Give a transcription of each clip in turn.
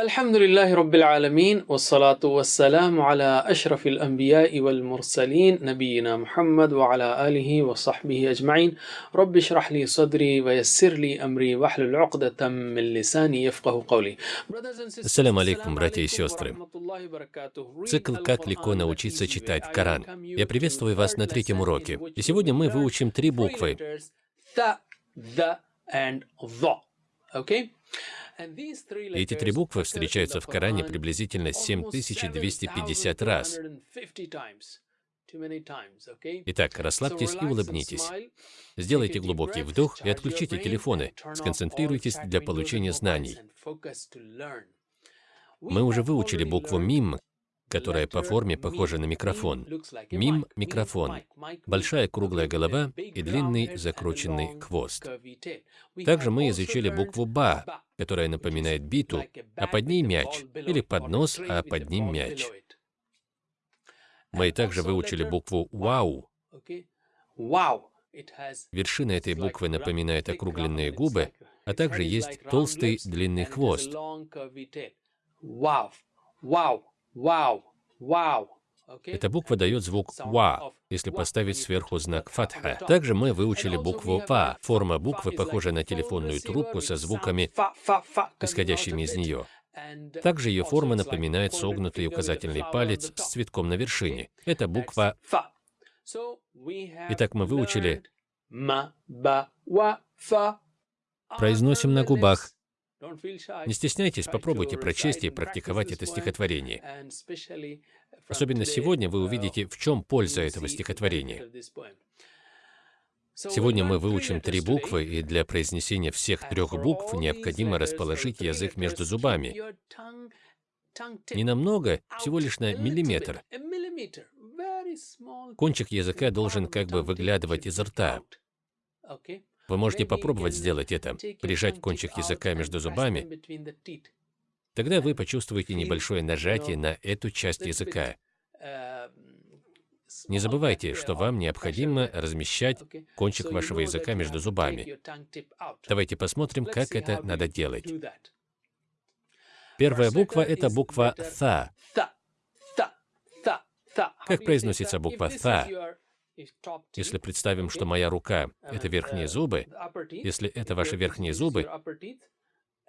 الحمد لله رب العالمين والصلاة والسلام على أشرف الأنبياء والمرسلين نبينا محمد وعلى آله وصحبه أجمعين رب اشرح لي صدري ويسر لي أمري واحلل عقدة من لساني يفقه قولي Ассаляму алейкум, братья и сестры. Цикл «Как легко научиться читать Коран». Я приветствую вас на третьем уроке. И сегодня мы выучим три буквы. Th, the and the. Okay? Эти три буквы встречаются в Коране приблизительно 7250 раз. Итак, расслабьтесь и улыбнитесь. Сделайте глубокий вдох и отключите телефоны. Сконцентрируйтесь для получения знаний. Мы уже выучили букву «мим», которая по форме похожа на микрофон. Мим – микрофон, большая круглая голова и длинный закрученный хвост. Также мы изучили букву «ба», которая напоминает биту, а под ней мяч, или поднос, а под ним мяч. Мы также выучили букву «вау». Вершина этой буквы напоминает округленные губы, а также есть толстый длинный хвост. Эта буква дает звук «ва», если поставить сверху знак фатха. Также мы выучили букву «фа». Форма буквы похожа на телефонную трубку со звуками, исходящими из нее. Также ее форма напоминает согнутый указательный палец с цветком на вершине. Это буква «фа». Итак, мы выучили Произносим на губах. Не стесняйтесь, попробуйте прочесть и практиковать это стихотворение. Особенно сегодня вы увидите, в чем польза этого стихотворения. Сегодня мы выучим три буквы, и для произнесения всех трех букв необходимо расположить язык между зубами. Не намного, всего лишь на миллиметр. Кончик языка должен как бы выглядывать из рта. Вы можете попробовать сделать это, прижать кончик языка между зубами. Тогда вы почувствуете небольшое нажатие на эту часть языка. Не забывайте, что вам необходимо размещать кончик вашего языка между зубами. Давайте посмотрим, как это надо делать. Первая буква — это буква «та». Как произносится буква «та»? Если представим, что моя рука — это верхние зубы, если это ваши верхние зубы,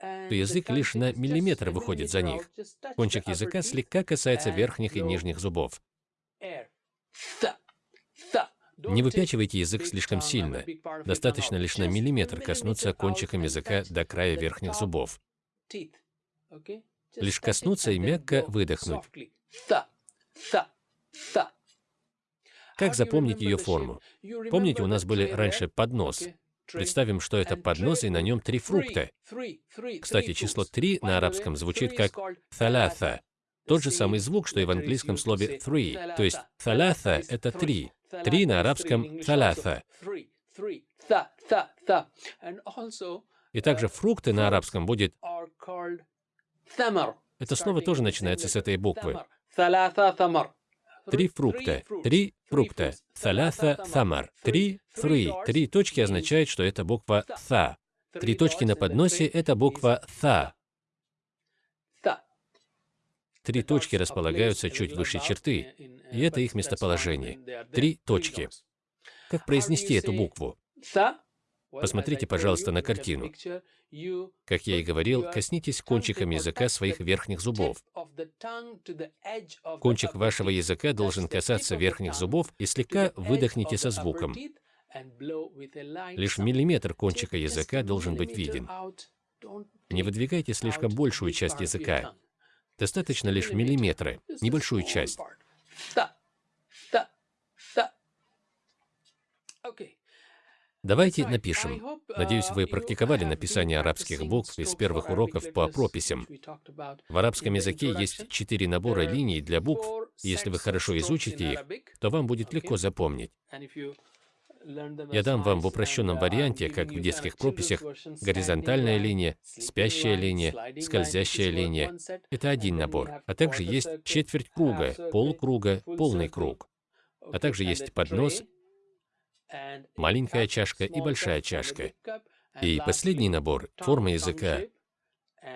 то язык лишь на миллиметр выходит за них. Кончик языка слегка касается верхних и нижних зубов. Не выпячивайте язык слишком сильно. Достаточно лишь на миллиметр коснуться кончиком языка до края верхних зубов. Лишь коснуться и мягко выдохнуть. Как запомнить ее форму? Помните, у нас были раньше поднос. Представим, что это поднос, и на нем три фрукта. Кстати, число три на арабском звучит как «тhalатha». Тот же самый звук, что и в английском слове three. То есть «thalatha» — это три. Три на арабском «thalatha». И также фрукты на арабском будет это слово тоже начинается с этой буквы. Три фрукта. Три фрукта. Саляса самар. Три, three. Три точки означает, что это буква «са». Три точки на подносе — это буква «са». Три точки располагаются чуть выше черты, и это их местоположение. Три точки. Как произнести эту букву? Посмотрите, пожалуйста, на картину. Как я и говорил, коснитесь кончиком языка своих верхних зубов. Кончик вашего языка должен касаться верхних зубов и слегка выдохните со звуком. Лишь миллиметр кончика языка должен быть виден. Не выдвигайте слишком большую часть языка. Достаточно лишь миллиметра, небольшую часть. Давайте напишем. Надеюсь, вы практиковали написание арабских букв из первых уроков по прописям. В арабском языке есть четыре набора линий для букв, если вы хорошо изучите их, то вам будет легко запомнить. Я дам вам в упрощенном варианте, как в детских прописях, горизонтальная линия, спящая линия, скользящая линия. Это один набор. А также есть четверть круга, полкруга, полный круг. А также есть поднос, маленькая чашка и большая чашка. И последний набор — форма языка.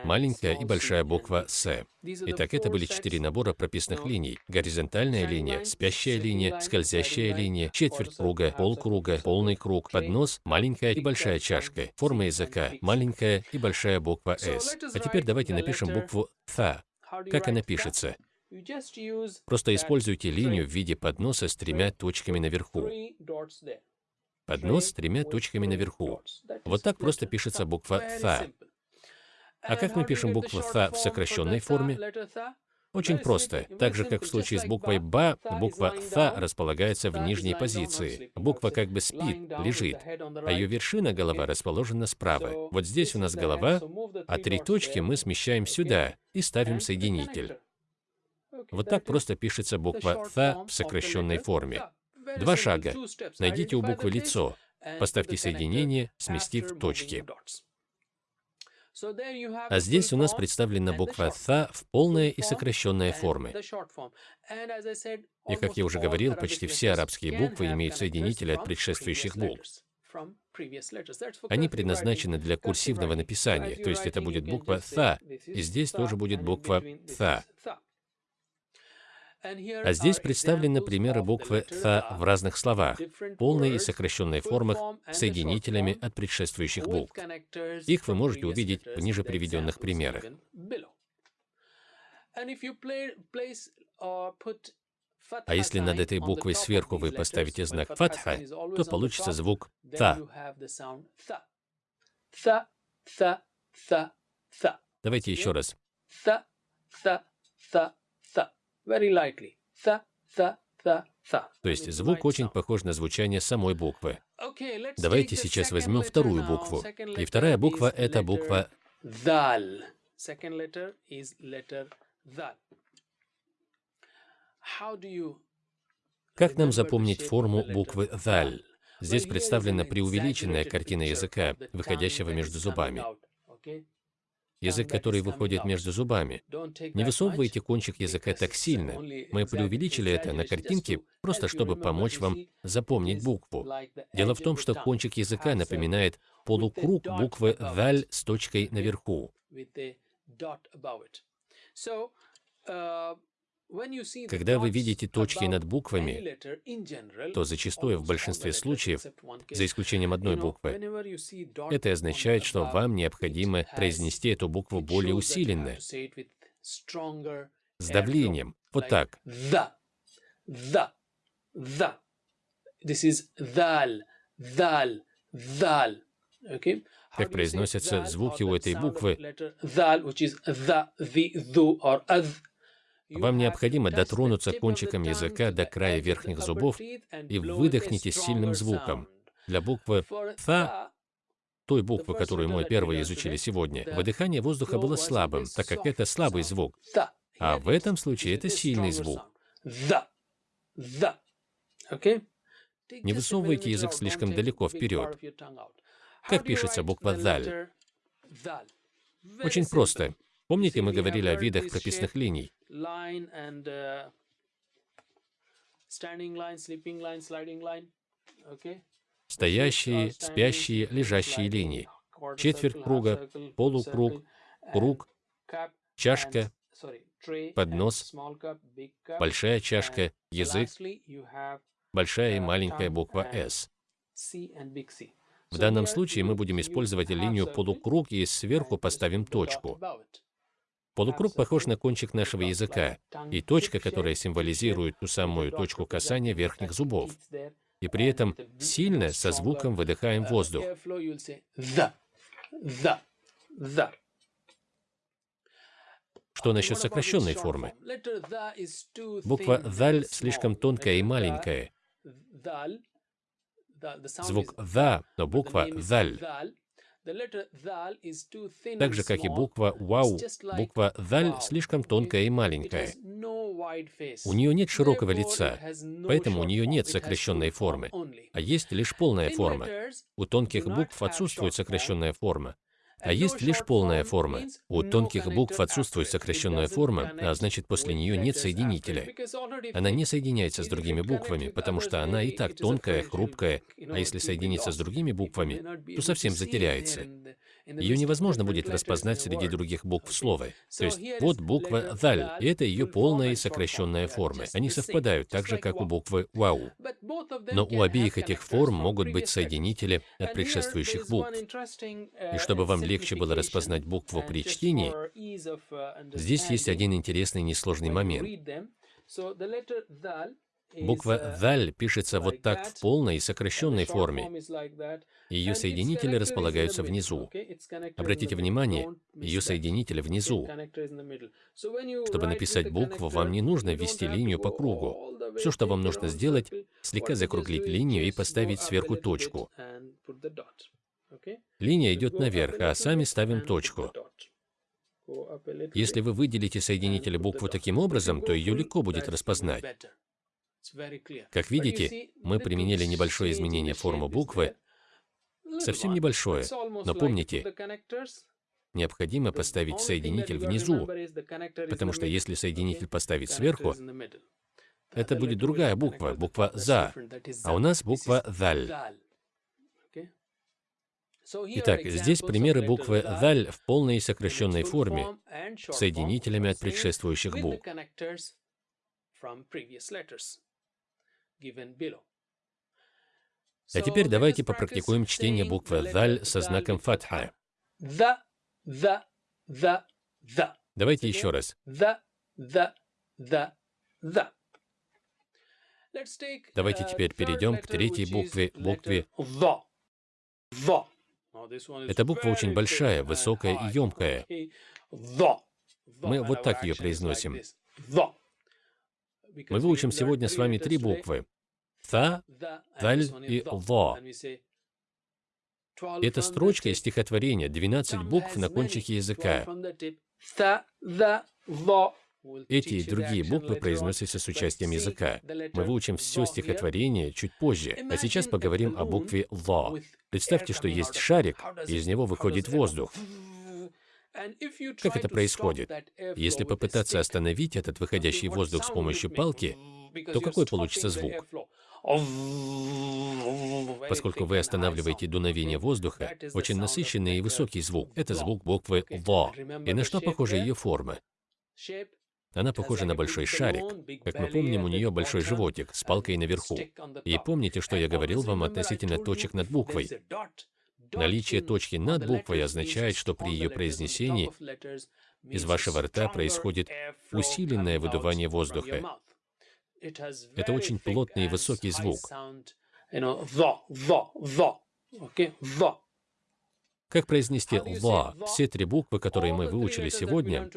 маленькая и большая буква «С». Итак, это были четыре набора прописных линий. Горизонтальная линия, спящая линия, скользящая линия, четверть круга, полкруга, полный круг, поднос, маленькая и большая чашка. Форма языка, маленькая и большая буква «С». А теперь давайте напишем букву «Th». Как она пишется? Просто используйте линию в виде подноса с тремя точками наверху. Поднос с тремя точками наверху. Вот так просто пишется буква «Th». А как мы пишем букву «Th» в сокращенной форме? Очень просто. Так же, как в случае с буквой «Ба», буква «Th» располагается в нижней позиции. Буква как бы спит, лежит, а ее вершина, голова, расположена справа. Вот здесь у нас голова, а три точки мы смещаем сюда и ставим соединитель. Вот так просто пишется буква «Th» в сокращенной форме. Два шага. Найдите у буквы лицо, поставьте соединение, сместив точки. А здесь у нас представлена буква «Th» в полной и сокращенной форме. И, как я уже говорил, почти все арабские буквы имеют соединители от предшествующих букв. Они предназначены для курсивного написания, то есть это будет буква «Th», и здесь тоже будет буква «Th». А здесь представлены примеры буквы «th» в разных словах, полной и сокращенной формах, соединителями от предшествующих букв. Их вы можете увидеть в ниже приведенных примерах. А если над этой буквой сверху вы поставите знак фатха, то получится звук «та». Давайте еще раз. То есть звук очень похож на звучание самой буквы. Давайте сейчас возьмем вторую букву. И вторая буква — это буква «дал». Как нам запомнить форму буквы «даль»? Здесь представлена преувеличенная картина языка, выходящего между зубами язык, который выходит между зубами. Не высовывайте кончик языка так сильно. Мы преувеличили это на картинке, просто чтобы помочь вам запомнить букву. Дело в том, что кончик языка напоминает полукруг буквы «даль» с точкой наверху. Когда вы видите точки над буквами, то зачастую в большинстве случаев, за исключением одной буквы, это означает, что вам необходимо произнести эту букву более усиленно, с давлением, вот так. Как произносятся звуки у этой буквы, вам необходимо дотронуться кончиком языка до края верхних зубов и выдохните сильным звуком. Для буквы «th», той буквы, которую мы первые изучили сегодня, выдыхание воздуха было слабым, так как это слабый звук. А в этом случае это сильный звук. Не высовывайте язык слишком далеко вперед. Как пишется буква «даль»? Очень просто. Помните, мы говорили о видах прописных линий? Стоящие, спящие, лежащие линии. Четверть круга, полукруг, круг, чашка, поднос, большая чашка, язык, большая и маленькая буква «С». В данном случае мы будем использовать линию полукруг и сверху поставим точку. Полукруг похож на кончик нашего языка, и точка, которая символизирует ту самую точку касания верхних зубов. И при этом сильно со звуком выдыхаем воздух. Что насчет сокращенной формы? Буква «даль» слишком тонкая и маленькая. Звук «да», но буква «даль» Так же, как и буква «вау», буква «даль» слишком тонкая и маленькая. У нее нет широкого лица, поэтому у нее нет сокращенной формы, а есть лишь полная форма. У тонких букв отсутствует сокращенная форма, а есть лишь полная форма. У тонких букв отсутствует сокращенная форма, а значит, после нее нет соединителя. Она не соединяется с другими буквами, потому что она и так тонкая, хрупкая, а если соединится с другими буквами, то совсем затеряется. Ее невозможно будет распознать среди других букв слова. То есть вот буква «даль», и это ее полная и сокращенная формы. Они совпадают так же, как у буквы «вау». Но у обеих этих форм могут быть соединители от предшествующих букв. И чтобы вам легче было распознать букву при чтении, здесь есть один интересный несложный момент. Буква «даль» пишется вот так в полной и сокращенной форме. Ее соединители располагаются внизу. Обратите внимание, ее соединители внизу. Чтобы написать букву, вам не нужно ввести линию по кругу. Все, что вам нужно сделать, слегка закруглить линию и поставить сверху точку. Линия идет наверх, а сами ставим точку. Если вы выделите соединители буквы таким образом, то ее легко будет распознать. Как видите, мы применили небольшое изменение формы буквы, совсем небольшое, но помните, необходимо поставить соединитель внизу, потому что если соединитель поставить сверху, это будет другая буква, буква «за», а у нас буква «даль». Итак, здесь примеры буквы «даль» в полной и сокращенной форме, соединителями от предшествующих букв. А теперь давайте попрактикуем чтение буквы «даль» со знаком фатха. Давайте еще раз. Давайте теперь перейдем к третьей букве, букве эта буква очень большая, высокая и емкая. Мы вот так ее произносим. Мы выучим сегодня с вами три буквы. Та, Даль и Ло. Это строчка из стихотворения, 12 букв на кончике языка. Эти и другие буквы произносятся с участием языка. Мы выучим все стихотворение чуть позже, а сейчас поговорим о букве «ло». Представьте, что есть шарик, и из него выходит воздух. Как это происходит? Если попытаться остановить этот выходящий воздух с помощью палки, то какой получится звук? Поскольку вы останавливаете дуновение воздуха, очень насыщенный и высокий звук. Это звук буквы «во». И на что похожа ее форма? Она похожа на большой шарик. Как мы помним, у нее большой животик с палкой наверху. И помните, что я говорил вам относительно точек над буквой? Наличие точки над буквой означает, что при ее произнесении из вашего рта происходит усиленное выдувание воздуха. Это очень плотный и высокий звук. Как произнести «ла»? Все три буквы, которые мы выучили сегодня,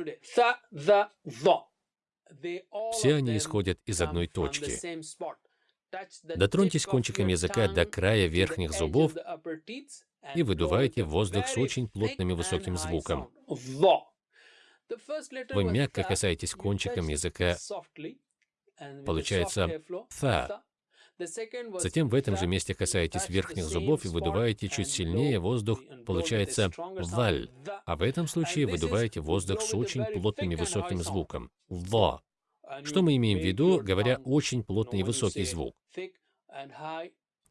все они исходят из одной точки. Дотроньтесь кончиком языка до края верхних зубов и выдувайте воздух с очень плотным и высоким звуком. Вы мягко касаетесь кончиком языка, получается «та». Затем в этом же месте касаетесь верхних зубов и выдуваете чуть сильнее воздух, получается «валь». А в этом случае выдуваете воздух с очень плотным и высоким звуком «во». Что мы имеем в виду, говоря очень плотный и высокий звук?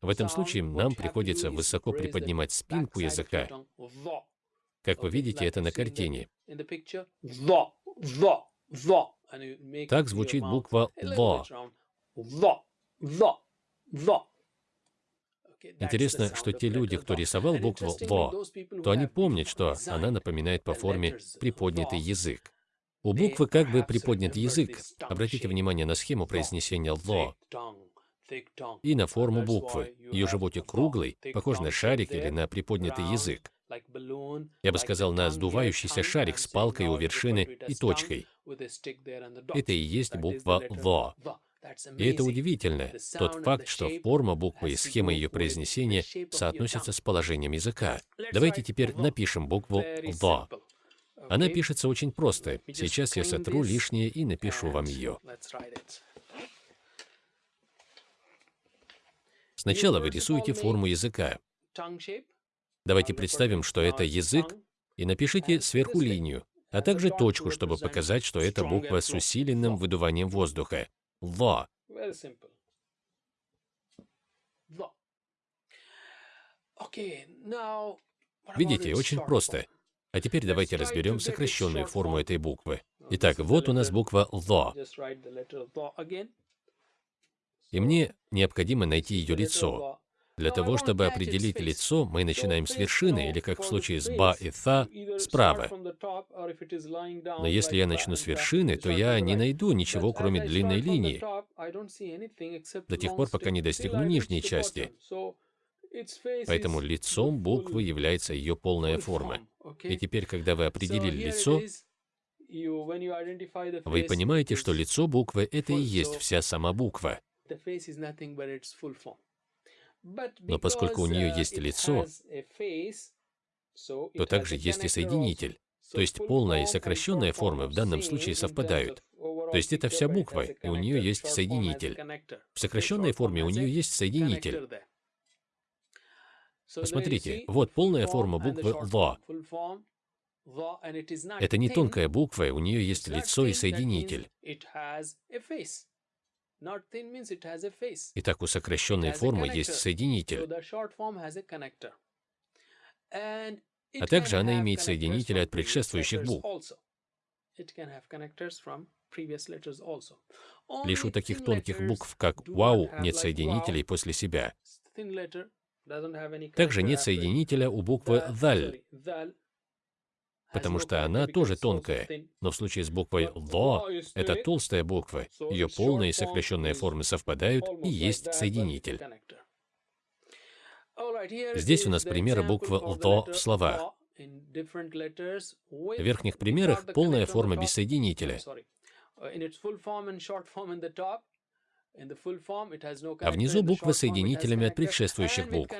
В этом случае нам приходится высоко приподнимать спинку языка. Как вы видите это на картине. Так звучит буква «ло». Интересно, что те люди, кто рисовал букву «во», то они помнят, что она напоминает по форме приподнятый язык. У буквы как бы приподнят язык. Обратите внимание на схему произнесения «ло» и на форму буквы. Ее животик круглый, похож на шарик или на приподнятый язык. Я бы сказал, на сдувающийся шарик с палкой у вершины и точкой. Это и есть буква «ло». И это удивительно, тот факт, что форма буквы и схема ее произнесения соотносятся с положением языка. Давайте теперь напишем букву «во». Она пишется очень просто. Сейчас я сотру лишнее и напишу вам ее. Сначала вы рисуете форму языка. Давайте представим, что это язык, и напишите сверху линию, а также точку, чтобы показать, что это буква с усиленным выдуванием воздуха. Во. Видите, очень просто. А теперь давайте разберем сокращенную форму этой буквы. Итак, вот у нас буква «ло». И мне необходимо найти ее лицо. Для того, чтобы определить лицо, мы начинаем с вершины, или, как в случае с «ба» и «та», справа. Но если я начну с вершины, то я не найду ничего, кроме длинной линии, до тех пор, пока не достигну нижней части. Поэтому лицом буквы является ее полная форма. И теперь, когда вы определили лицо, вы понимаете, что лицо буквы — это и есть вся сама буква. Но поскольку у нее есть лицо, то также есть и соединитель. То есть полная и сокращенная формы в данном случае совпадают. То есть это вся буква, и у нее есть соединитель. В сокращенной форме у нее есть соединитель. Посмотрите, вот полная форма буквы «ва». Это не тонкая буква, у нее есть лицо и соединитель. Итак, у сокращенной формы есть соединитель. А также она имеет соединители от предшествующих букв. Лишь у таких тонких букв, как «вау», нет соединителей после себя. Также нет соединителя у буквы «даль», потому что она тоже тонкая. Но в случае с буквой «ло» — это толстая буква, ее полная и сокращенная формы совпадают, и есть соединитель. Здесь у нас примеры буквы «ло» в словах. В верхних примерах полная форма без соединителя. А внизу буквы с соединителями от предшествующих букв.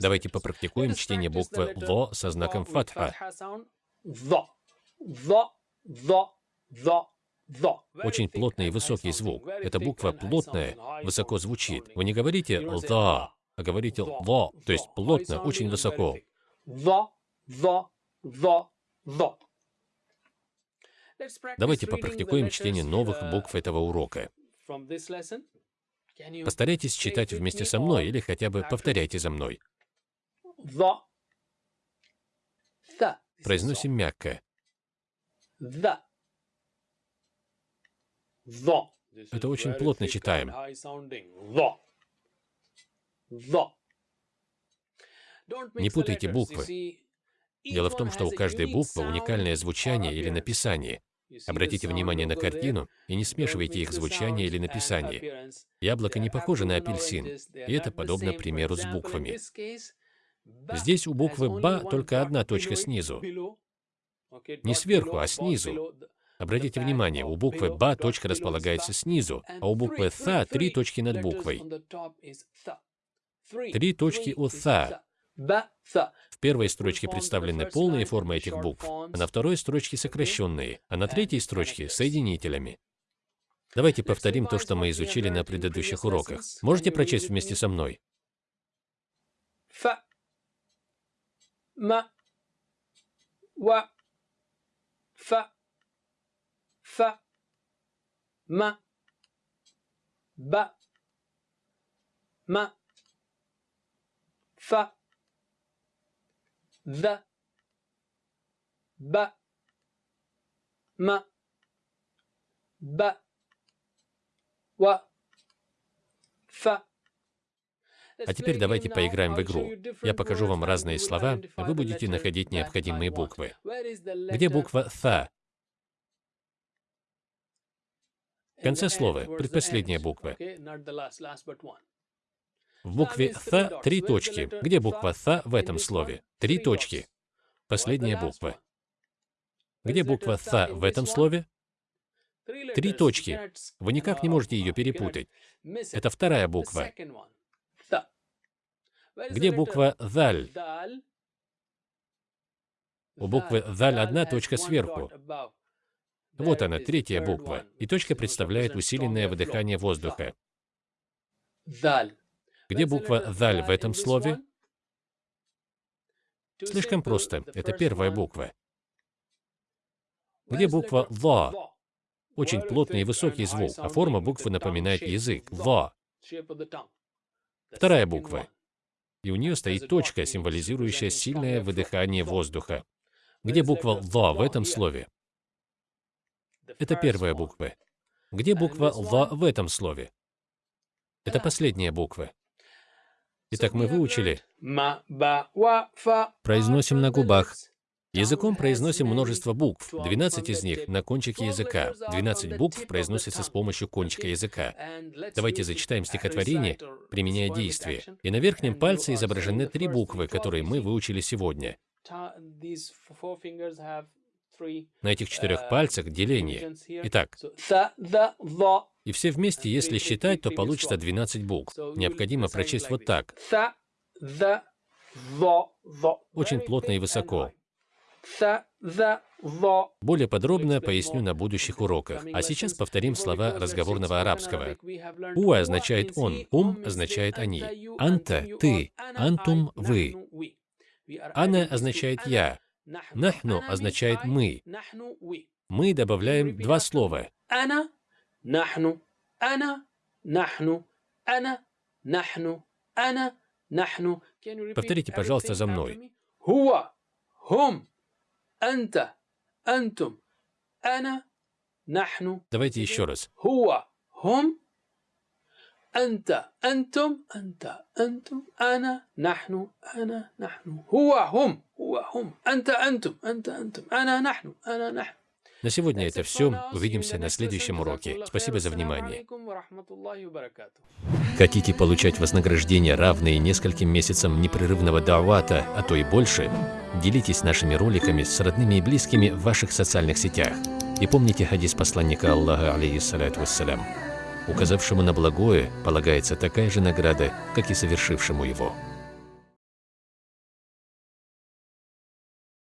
Давайте попрактикуем чтение буквы «ло» со знаком фатха. Очень плотный и высокий звук. Эта буква плотная, высоко звучит. Вы не говорите «ло», а говорите «ло», то есть плотно, очень высоко. Давайте попрактикуем чтение новых букв этого урока. Постарайтесь читать вместе со мной или хотя бы повторяйте за мной. Произносим мягко. Это очень плотно читаем. Не путайте буквы. Дело в том, что у каждой буквы уникальное звучание или написание. Обратите внимание на картину и не смешивайте их звучание или написание. Яблоко не похоже на апельсин, и это подобно примеру с буквами. Здесь у буквы «ба» только одна точка снизу. Не сверху, а снизу. Обратите внимание, у буквы «ба» точка располагается снизу, а у буквы «та» три точки над буквой. Три точки у «та». Первой строчке представлены полные формы этих букв, а на второй строчке сокращенные, а на третьей строчке — соединителями. Давайте повторим то, что мы изучили на предыдущих уроках. Можете прочесть вместе со мной? Фа, ма, ва, фа, фа, ма, ба, ма, фа, Д. Б. М. Б. В. Ф. А теперь давайте поиграем в игру. Я покажу вам разные слова, а вы будете находить необходимые буквы. Где буква Ф? В конце слова, предпоследняя буква. В букве «th» три точки. Где буква «th» в этом слове? Три точки. Последняя буква. Где буква «th» в этом слове? Три точки. Вы никак не можете ее перепутать. Это вторая буква. Где буква «даль»? У буквы «даль» одна точка сверху. Вот она, третья буква. И точка представляет усиленное выдыхание воздуха. Где буква «даль» в этом слове? Слишком просто. Это первая буква. Где буква «ла»? Очень плотный и высокий звук, а форма буквы напоминает язык. «Ла». Вторая буква. и у нее стоит точка, символизирующая сильное выдыхание воздуха. Где буква «ла» в этом слове? Это первая буква. Где буква «ла» в этом слове? Это последняя буква. Итак, мы выучили. Произносим на губах. Языком произносим множество букв, 12 из них на кончике языка. 12 букв произносятся с помощью кончика языка. Давайте зачитаем стихотворение, применяя действие. И на верхнем пальце изображены три буквы, которые мы выучили сегодня. На этих четырех пальцах деление. Итак, и все вместе, если считать, то получится 12 букв. Необходимо прочесть вот так. Очень плотно и высоко. Более подробно поясню на будущих уроках. А сейчас повторим слова разговорного арабского. «У» означает «он», «ум» означает «они», «анта» — «ты», «антум» — «вы», «ана» означает «я», «нахну» означает «мы». Мы добавляем два слова. Повторите, пожалуйста, за мной. Хуа, хум, анта, антум, ана, нахну. Давайте еще раз. Хуа, хум, анта, антум, анта, антум, ана, нахну, ана, нахну. Хуа, хум, хуа, хум, анта, антум, анта, антум, ана, нахну, ана, нахну. На сегодня это все. Увидимся на следующем уроке. Спасибо за внимание. Хотите получать вознаграждение, равные нескольким месяцам непрерывного давата, а то и больше? Делитесь нашими роликами с родными и близкими в ваших социальных сетях. И помните хадис посланника Аллаха, алейхиссалату вассалям. Указавшему на благое полагается такая же награда, как и совершившему его.